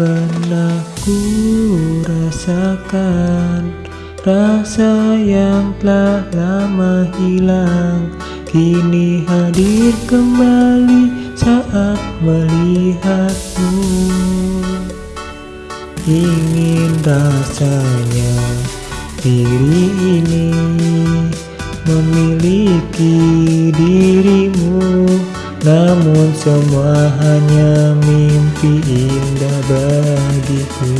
pernah ku rasakan Rasa yang telah lama hilang. Kini hadir kembali saat melihatmu. Ingin rasanya diri ini memiliki dirimu Namun semua hanya mimpi indah bagiku.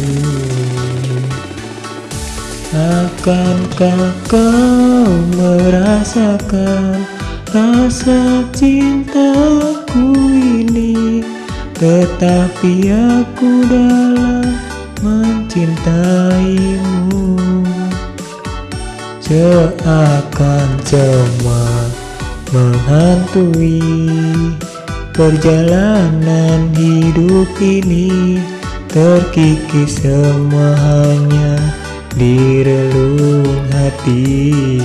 Akankah kau merasakan rasa cintaku ini? Tetapi aku dalam mencintaimu. Seakan semua menghantui Perjalanan hidup ini. Terkikis semua hanya di relung hati.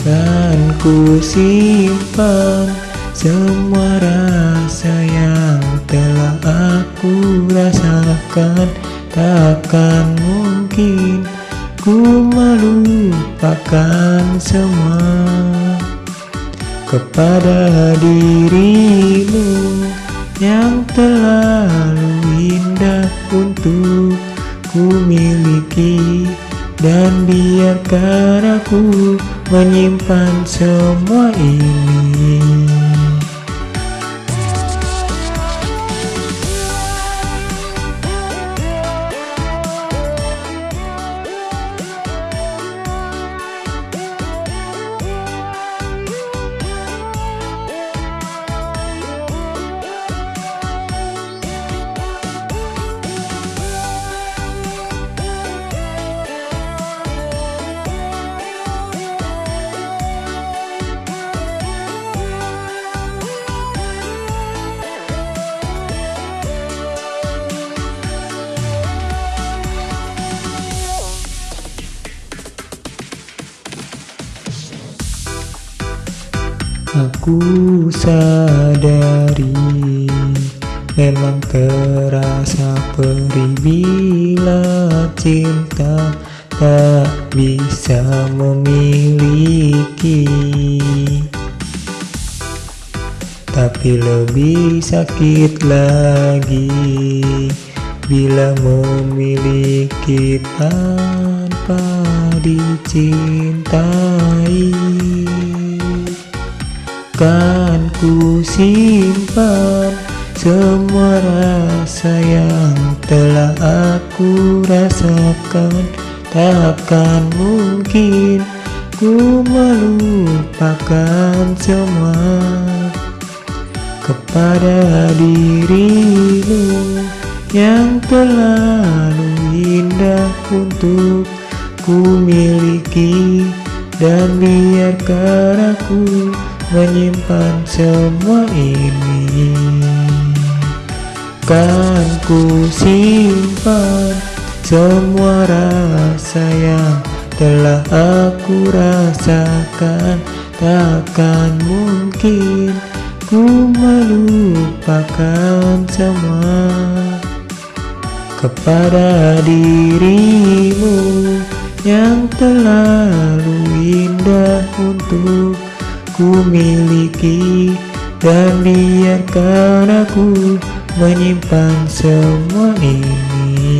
Dan ku simpan semua rasa yang telah aku rasakan. Takkan mungkin ku melupakan semua Kepada dirimu yang terlalu indah untuk ku miliki. Dan biarkan aku menyimpan semua ini Aku sadari Memang terasa perih bila cinta tak bisa memiliki. Tapi lebih sakit lagi Bila memiliki tanpa dicintai Kan ku simpan semua rasa yang telah aku rasakan. Takkan mungkin ku melupakan semua Kepada dirimu yang terlalu indah untuk ku miliki. Dan biarkan aku menyimpan semua ini. Kan ku simpan semua rasa yang telah aku rasakan. Takkan mungkin ku melupakan semua. Kepada dirimu yang terlalu indah untuk ku miliki dan biarkan aku menyimpan semua ini